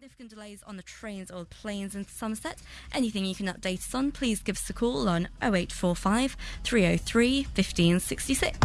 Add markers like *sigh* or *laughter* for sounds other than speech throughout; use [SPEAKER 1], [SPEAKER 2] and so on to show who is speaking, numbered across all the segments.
[SPEAKER 1] significant delays on the trains or planes in Somerset. Anything you can update us on, please give us a call on 0845 303 1566.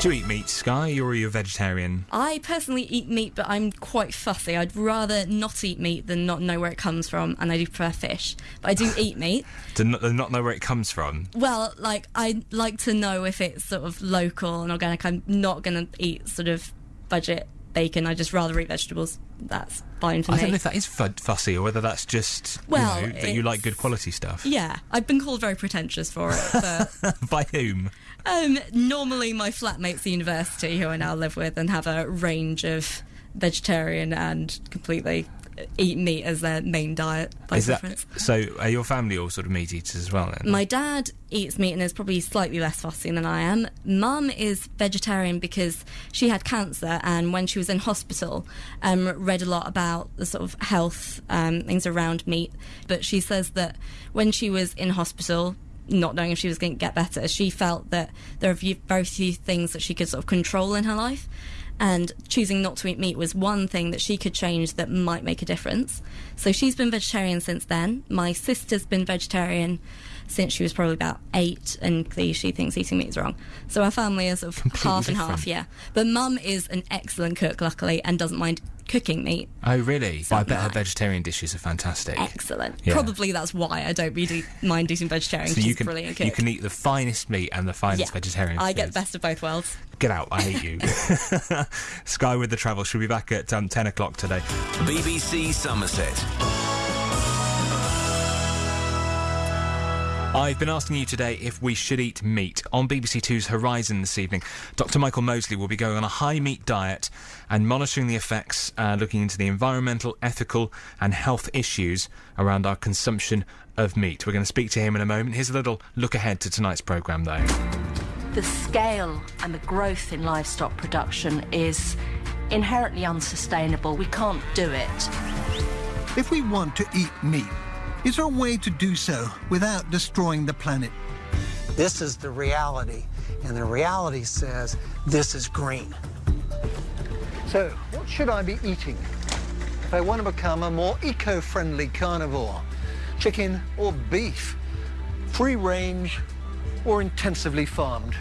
[SPEAKER 2] Do you eat meat, Sky, or are you a vegetarian?
[SPEAKER 1] I personally eat meat, but I'm quite fussy. I'd rather not eat meat than not know where it comes from, and I do prefer fish. But I do eat *laughs* meat.
[SPEAKER 2] Do not, uh, not know where it comes from?
[SPEAKER 1] Well, like, I like to know if it's sort of local and organic. I'm not going to eat sort of budget bacon. I just rather eat vegetables. That's fine for
[SPEAKER 2] I
[SPEAKER 1] me.
[SPEAKER 2] I don't know if that is fu- fussy or whether that's just
[SPEAKER 1] Well,
[SPEAKER 2] you know, that you like good quality stuff.
[SPEAKER 1] yeah, I've been called very pretentious for it, but *laughs*
[SPEAKER 2] By whom?
[SPEAKER 1] um, normally my flatmates at university, who I now live with, and have a range of vegetarian and completely eat meat as their main diet by
[SPEAKER 2] is that so? Are your family all sort of meat eaters as well? Then
[SPEAKER 1] My dad eats meat and is probably slightly less fussy than I am. Mum is vegetarian because she had cancer and when she was in hospital, um, read a lot about the sort of health um, things around meat. But she says that when she was in hospital, not knowing if she was going to get better, she felt that there are very few things that she could sort of control in her life. And choosing not to eat meat was one thing that she could change that might make a difference. So she's been vegetarian since then. My sister's been vegetarian since she was probably about eight, and clearly she thinks eating meat is wrong. So our family is sort of
[SPEAKER 2] Completely
[SPEAKER 1] half and half,
[SPEAKER 2] different.
[SPEAKER 1] yeah. But mum is an excellent cook, luckily, and doesn't mind cooking meat.
[SPEAKER 2] oh, really? Well, I bet her vegetarian dishes are fantastic.
[SPEAKER 1] Excellent.
[SPEAKER 2] Yeah.
[SPEAKER 1] Probably that's why I don't really mind eating vegetarian.
[SPEAKER 2] So
[SPEAKER 1] 'cause
[SPEAKER 2] you
[SPEAKER 1] she's a
[SPEAKER 2] can
[SPEAKER 1] brilliant cook.
[SPEAKER 2] you can eat the finest meat and the finest
[SPEAKER 1] yeah.
[SPEAKER 2] vegetarian.
[SPEAKER 1] I get the best of both worlds.
[SPEAKER 2] Get out! I hate you. *laughs* *laughs* Sky with the travel. She'll be back at um, ten o'clock today.
[SPEAKER 3] BBC Somerset.
[SPEAKER 2] I've been asking you today if we should eat meat. On BBC Two's Horizon this evening, Dr. Michael Mosley will be going on a high meat diet and monitoring the effects, uh, looking into the environmental, ethical, and health issues around our consumption of meat. We're going to speak to him in a moment. Here's a little look ahead to tonight's programme, though.
[SPEAKER 4] the scale and the growth in livestock production is inherently unsustainable. We can't do it.
[SPEAKER 5] If we want to eat meat, is there a way to do so without destroying the planet?
[SPEAKER 6] This is the reality, and the reality says this is green.
[SPEAKER 5] So, what should I be eating if I want to become a more eco-friendly carnivore? Chicken or beef? Free range or intensively farmed?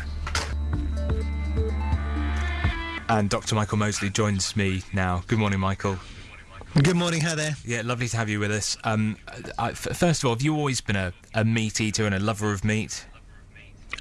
[SPEAKER 2] And Dr. Michael Mosley joins me now. Good morning, Michael.
[SPEAKER 5] Good morning, how there?
[SPEAKER 2] Yeah, lovely to have you with us. Um, I, first of all, have you always been a, a meat eater and a lover of meat?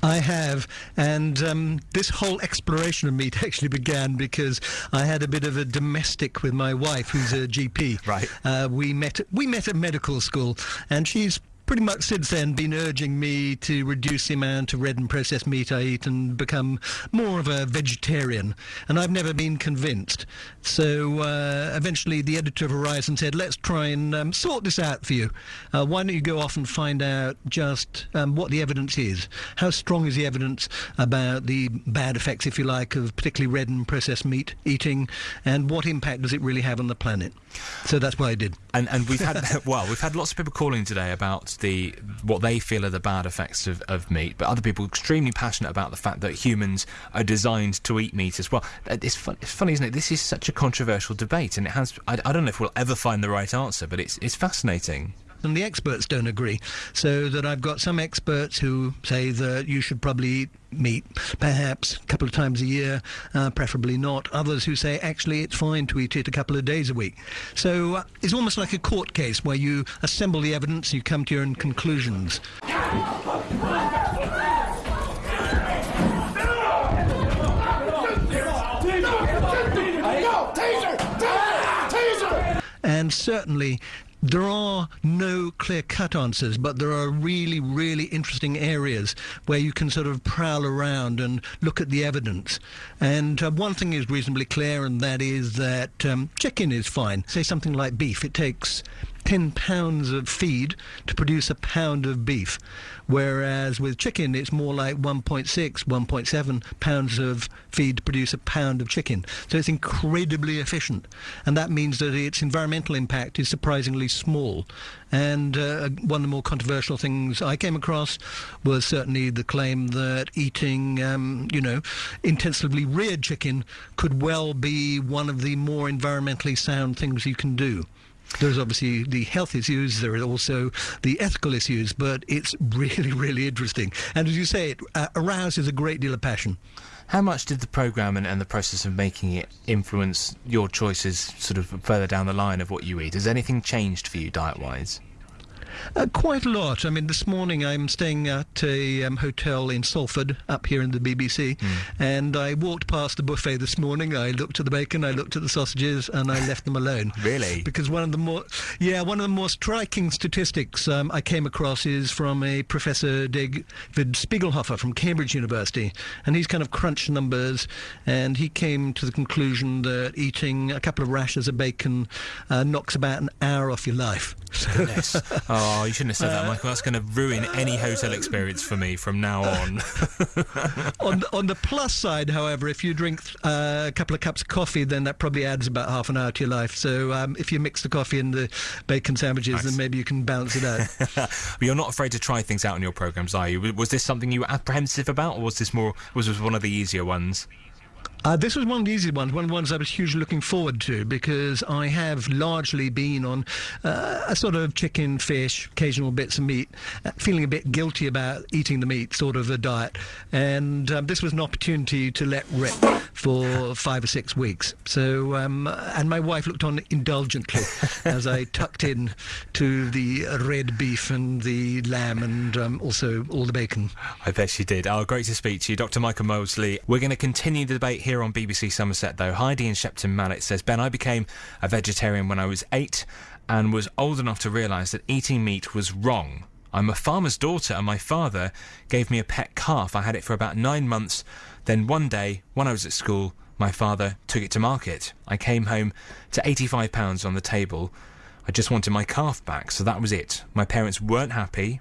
[SPEAKER 7] I have, and um, this whole exploration of meat *laughs* actually began because I had a bit of a domestic with my wife, who's a GP.
[SPEAKER 2] Right.
[SPEAKER 7] Uh, we met. We met at medical school, and she's pretty much since then been urging me to reduce the amount of red and processed meat I eat and become more of a vegetarian. And I've never been convinced. So uh, eventually, the editor of Horizon said, "Let's try and um, sort this out for you. Uh, why don't you go off and find out just um, what the evidence is? How strong is the evidence about the bad effects, if you like, of particularly red and processed meat eating, and what impact does it really have on the planet?" So that's what I did.
[SPEAKER 2] And and we've had *laughs* well, we've had lots of people calling today about the what they feel are the bad effects of, of meat, but other people are extremely passionate about the fact that humans are designed to eat meat as well. Uh, It's, fun, it's funny, isn't it? This is such a controversial debate, and it has. I, I don't know if we'll ever find the right answer, but it's it's fascinating.
[SPEAKER 7] And the experts don't agree. So that I've got some experts who say that you should probably eat meat perhaps a couple of times a year, uh, preferably not. Others who say actually it's fine to eat it a couple of days a week. So uh, it's almost like a court case where you assemble the evidence, you come to your own conclusions. And certainly, there are no clear cut answers, but there are really, really interesting areas where you can sort of prowl around and look at the evidence. And uh, one thing is reasonably clear, and that is that um, chicken is fine. Say something like beef, it takes 10 pounds of feed to produce a pound of beef. Whereas with chicken, it's more like 1.6, 1.7 pounds of feed to produce a pound of chicken. So it's incredibly efficient. And that means that its environmental impact is surprisingly small. And uh, one of the more controversial things I came across was certainly the claim that eating, um, you know, intensively reared chicken could well be one of the more environmentally sound things you can do. There's obviously the health issues, there are also the ethical issues, but it's really, *laughs* really interesting. And as you say, it uh, arouses a great deal of passion.
[SPEAKER 2] How much did the program and, and the process of making it influence your choices sort of further down the line of what you eat? Has anything changed for you diet wise?
[SPEAKER 7] Uh, quite a lot. I mean, this morning I'm staying at a um, hotel in Salford, up here in the BBC,
[SPEAKER 2] Hmm.
[SPEAKER 7] and I walked past the buffet this morning. I looked at the bacon, I looked at the sausages, and I left them alone. *laughs*
[SPEAKER 2] Really?
[SPEAKER 7] Because one of the more, yeah, one of the more striking statistics um, I came across is from a Professor David Spiegelhalter from Cambridge University, and he's kind of crunched numbers, and he came to the conclusion that eating a couple of rashers of bacon uh, knocks about an hour off your life.
[SPEAKER 2] Goodness. *laughs* oh, you shouldn't have said that, Michael. That's going to ruin any hotel experience for me from now on. *laughs*
[SPEAKER 7] on on the plus side, however, if you drink uh, a couple of cups of coffee, then that probably adds about half an hour to your life. So um, if you mix the coffee and the bacon sandwiches,
[SPEAKER 2] Nice.
[SPEAKER 7] then maybe you can balance it out. *laughs*
[SPEAKER 2] but you're not afraid to try things out in your programs, are you? Was this something you were apprehensive about, or was this more was this one of the easier ones?
[SPEAKER 7] Uh, this was one of the easy ones, one of the ones I was hugely looking forward to because I have largely been on uh, a sort of chicken, fish, occasional bits of meat, uh, feeling a bit guilty about eating the meat sort of a diet. And um, this was an opportunity to let rip for five or six weeks. So, um, and my wife looked on indulgently *laughs* as I tucked in to the red beef and the lamb and um, also all the bacon.
[SPEAKER 2] I bet she did. Oh, great to speak to you, Dr. Michael Mosley. We're going to continue the debate here on BBC Somerset, though. Heidi in Shepton Mallet says, Ben, I became a vegetarian when I was eight and was old enough to realise that eating meat was wrong. I'm a farmer's daughter, and my father gave me a pet calf. I had it for about nine months. Then one day, when I was at school, my father took it to market. I came home to £85 on the table. I just wanted my calf back, so that was it. My parents weren't happy,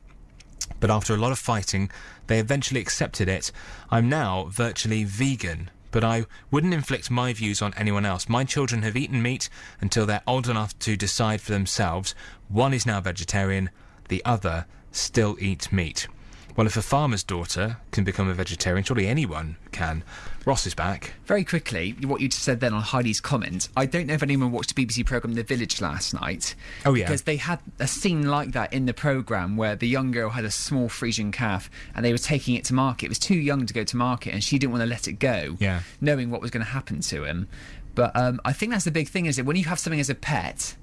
[SPEAKER 2] but after a lot of fighting, they eventually accepted it. I'm now virtually vegan, but I wouldn't inflict my views on anyone else. My children have eaten meat until they're old enough to decide for themselves. One is now vegetarian, the other still eats meat. Well, if a farmer's daughter can become a vegetarian, surely anyone can. Ross is back.
[SPEAKER 8] Very quickly, what you just said then on Heidi's comment, I don't know if anyone watched the BBC programme The Village last night.
[SPEAKER 2] Oh, yeah.
[SPEAKER 8] Because they had a scene like that in the programme where the young girl had a small Frisian calf and they were taking it to market. It was too young to go to market and she didn't want to let it go,
[SPEAKER 2] Yeah.
[SPEAKER 8] knowing what was going to happen to him. But um, I think that's the big thing is that when you have something as a pet,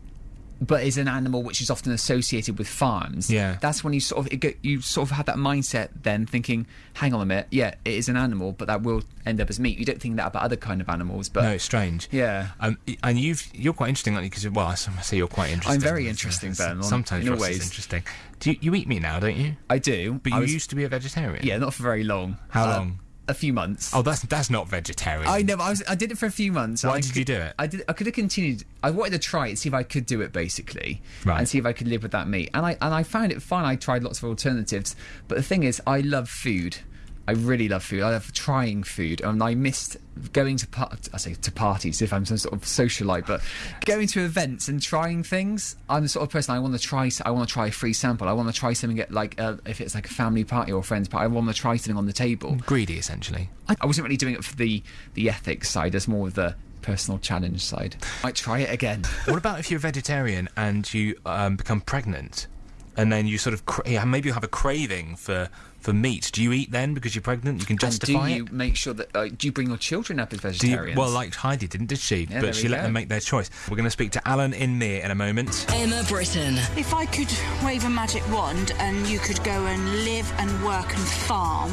[SPEAKER 8] but is an animal which is often associated with farms.
[SPEAKER 2] Yeah.
[SPEAKER 8] That's when you sort of it get, you sort of have that mindset then thinking, hang on a minute, yeah, it is an animal, but that will end up as meat. You don't think that about other kind of animals, but
[SPEAKER 2] No, it's strange.
[SPEAKER 8] Yeah.
[SPEAKER 2] Um, and you've you're quite interesting, aren't you? Because well, I say you're quite interesting.
[SPEAKER 8] I'm very interesting, Ben,
[SPEAKER 2] Sometimes
[SPEAKER 8] in
[SPEAKER 2] is interesting. Do you, you eat meat now, don't you?
[SPEAKER 8] I do.
[SPEAKER 2] But
[SPEAKER 8] I
[SPEAKER 2] you
[SPEAKER 8] was-
[SPEAKER 2] used to be a vegetarian.
[SPEAKER 8] yeah, not for very long.
[SPEAKER 2] How
[SPEAKER 8] Uh,
[SPEAKER 2] long?
[SPEAKER 8] A few months.
[SPEAKER 2] Oh, that's that's not vegetarian.
[SPEAKER 8] I know. I was. I did it for a few months.
[SPEAKER 2] Why
[SPEAKER 8] I
[SPEAKER 2] did you do it?
[SPEAKER 8] I did. I could have continued. I wanted to try it, see if I could do it, basically,
[SPEAKER 2] Right.
[SPEAKER 8] and see if I could live with that meat. And I and I found it fun. I tried lots of alternatives, but the thing is, I love food. I really love food. I love trying food, and I missed going to par- I say to parties if I'm some sort of socialite, but going to events and trying things. I'm the sort of person I want to try. I want to try a free sample. I want to try something at like uh, if it's like a family party or a friend's party. I want to try something on the table.
[SPEAKER 2] Greedy, essentially.
[SPEAKER 8] I, I wasn't really doing it for the the ethics side. It's more of the personal challenge side. I might try it again. *laughs*
[SPEAKER 2] what about if you're a vegetarian and you um, become pregnant, and then you sort of cra- yeah, maybe you have a craving for for meat? Do you eat then because you're pregnant? You can
[SPEAKER 8] And do
[SPEAKER 2] justify
[SPEAKER 8] you
[SPEAKER 2] it.
[SPEAKER 8] make sure that uh, do you bring your children up as
[SPEAKER 2] Do you,
[SPEAKER 8] vegetarians?
[SPEAKER 2] well, like Heidi didn't, did she?
[SPEAKER 8] Yeah,
[SPEAKER 2] but
[SPEAKER 8] there
[SPEAKER 2] she
[SPEAKER 8] we
[SPEAKER 2] let
[SPEAKER 8] go.
[SPEAKER 2] them make their choice. We're going to speak to Alan in Mere in a moment.
[SPEAKER 9] Emma Britton.
[SPEAKER 10] If I could wave a magic wand and you could go and live and work and farm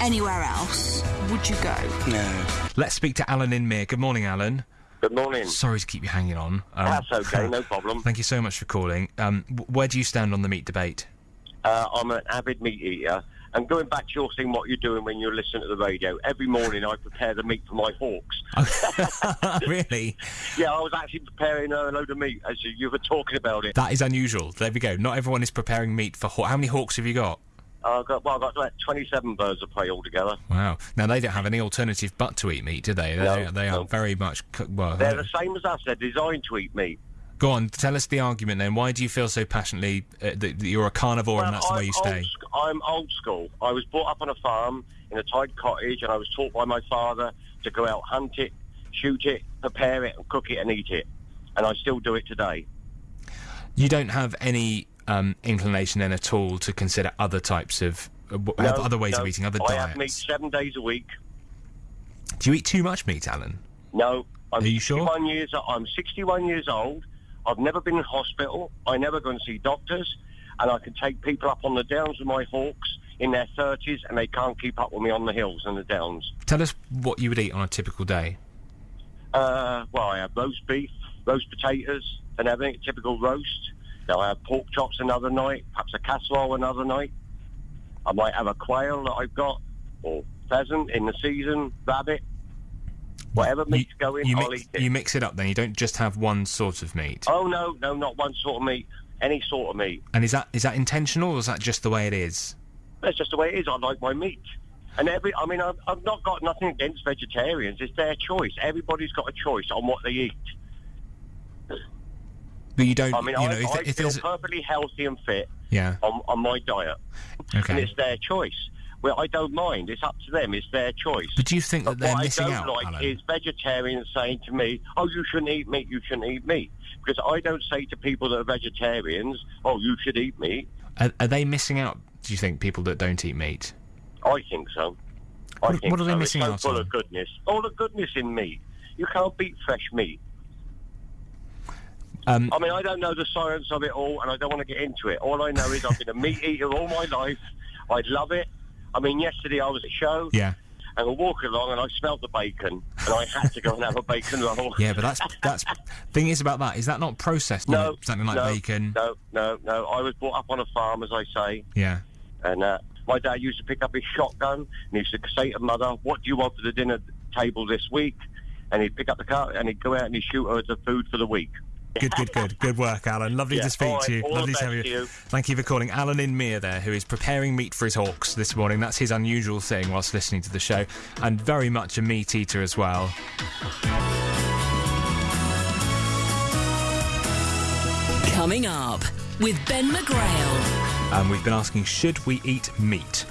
[SPEAKER 10] anywhere else, would you go? No.
[SPEAKER 2] Let's speak to Alan in Mere. Good morning, Alan.
[SPEAKER 11] Good morning.
[SPEAKER 2] Sorry to keep you hanging on. Um,
[SPEAKER 11] That's okay, no *laughs* problem.
[SPEAKER 2] Thank you so much for calling. Um, where do you stand on the meat debate?
[SPEAKER 11] Uh, I'm an avid meat eater, And going back to your thing, what you're doing when you're listening to the radio, every morning I prepare the meat for my hawks. *laughs*
[SPEAKER 2] really?
[SPEAKER 11] Yeah, I was actually preparing uh, a load of meat as you, you were talking about it.
[SPEAKER 2] That is unusual. There we go. Not everyone is preparing meat for hawks. How many hawks have you got?
[SPEAKER 11] Uh, I've got, well, I've got like 27 birds of prey altogether.
[SPEAKER 2] Wow. Now they don't have any alternative but to eat meat, do they? They,
[SPEAKER 11] No,
[SPEAKER 2] they are
[SPEAKER 11] no.
[SPEAKER 2] very much well.
[SPEAKER 11] They're uh, the same as us. They're designed to eat meat.
[SPEAKER 2] Go on, tell us the argument then. Why do you feel so passionately uh, that, that you're a carnivore and that's the way you stay?
[SPEAKER 11] Sc- I'm old school. I was brought up on a farm in a tied cottage, and I was taught by my father to go out, hunt it, shoot it, prepare it, and cook it and eat it. And I still do it today.
[SPEAKER 2] You don't have any um, inclination then at all to consider other types of uh,
[SPEAKER 11] No,
[SPEAKER 2] other ways
[SPEAKER 11] no.
[SPEAKER 2] of eating, other
[SPEAKER 11] I
[SPEAKER 2] diets.
[SPEAKER 11] I have meat seven days a week.
[SPEAKER 2] Do you eat too much meat, Alan?
[SPEAKER 11] No, I'm
[SPEAKER 2] Are you sure?
[SPEAKER 11] years. I'm 61 years old. I've never been in hospital. I never go and see doctors, and I can take people up on the downs with my hawks in their 30s, and they can't keep up with me on the hills and the downs.
[SPEAKER 2] Tell us what you would eat on a typical day.
[SPEAKER 11] Uh, well, I have roast beef, roast potatoes, and everything. Typical roast. Now I have pork chops another night, perhaps a casserole another night. I might have a quail that I've got, or pheasant in the season, rabbit. Whatever meat's going,
[SPEAKER 2] You
[SPEAKER 11] I'll
[SPEAKER 2] mix,
[SPEAKER 11] eat it.
[SPEAKER 2] you mix it up then. You don't just have one sort of meat.
[SPEAKER 11] Oh no, no, not one sort of meat. Any sort of meat.
[SPEAKER 2] And is that is that intentional or is that just the way it is?
[SPEAKER 11] That's just the way it is. I like my meat. And every, I mean, I've, I've not got nothing against vegetarians. It's their choice. Everybody's got a choice on what they eat.
[SPEAKER 2] But you don't.
[SPEAKER 11] I mean,
[SPEAKER 2] you
[SPEAKER 11] I,
[SPEAKER 2] know, if,
[SPEAKER 11] I
[SPEAKER 2] if
[SPEAKER 11] feel perfectly healthy and fit
[SPEAKER 2] yeah.
[SPEAKER 11] on, on my diet.
[SPEAKER 2] Okay.
[SPEAKER 11] And it's their choice. Well, I don't mind. It's up to them. It's their choice.
[SPEAKER 2] But do you think that
[SPEAKER 11] But
[SPEAKER 2] they're
[SPEAKER 11] what
[SPEAKER 2] missing
[SPEAKER 11] I don't
[SPEAKER 2] out,
[SPEAKER 11] like
[SPEAKER 2] Alan?
[SPEAKER 11] is vegetarians saying to me, "Oh, you shouldn't eat meat. You shouldn't eat meat." Because I don't say to people that are vegetarians, "Oh, you should eat meat."
[SPEAKER 2] Are, are they missing out? Do you think people that don't eat meat?
[SPEAKER 11] I think so. I
[SPEAKER 2] What-
[SPEAKER 11] think
[SPEAKER 2] what are they
[SPEAKER 11] so.
[SPEAKER 2] missing
[SPEAKER 11] it's
[SPEAKER 2] out
[SPEAKER 11] full
[SPEAKER 2] on?
[SPEAKER 11] of goodness. All the goodness in meat. You can't beat fresh meat.
[SPEAKER 2] Um,
[SPEAKER 11] I mean, I don't know the science of it all, and I don't want to get into it. All I know is I've been a meat eater all my life. I love it. I mean, yesterday I was at a show,
[SPEAKER 2] Yeah.
[SPEAKER 11] and I walked along, and I smelled the bacon, and I had to go and have a bacon roll. *laughs*
[SPEAKER 2] Yeah, but that's that's thing is about that. Is that not processed?
[SPEAKER 11] No,
[SPEAKER 2] something like
[SPEAKER 11] no,
[SPEAKER 2] bacon.
[SPEAKER 11] No, no, no. I was brought up on a farm, as I say,
[SPEAKER 2] Yeah.
[SPEAKER 11] and uh, my dad used to pick up his shotgun and he used to say to mother, "What do you want for the dinner table this week?" And he'd pick up the car and he'd go out and he'd shoot her as the food for the week.
[SPEAKER 2] Good, good, good. Good work, Alan. Lovely
[SPEAKER 11] Yeah,
[SPEAKER 2] to speak
[SPEAKER 11] all
[SPEAKER 2] to you.
[SPEAKER 11] all
[SPEAKER 2] Lovely to have you.
[SPEAKER 11] you.
[SPEAKER 2] Thank you for calling. Alan in Mere there, who is preparing meat for his hawks this morning. That's his unusual thing whilst listening to the show. And very much a meat eater as well.
[SPEAKER 9] Coming up with Ben McGrail.
[SPEAKER 2] Um, we've been asking, should we eat meat?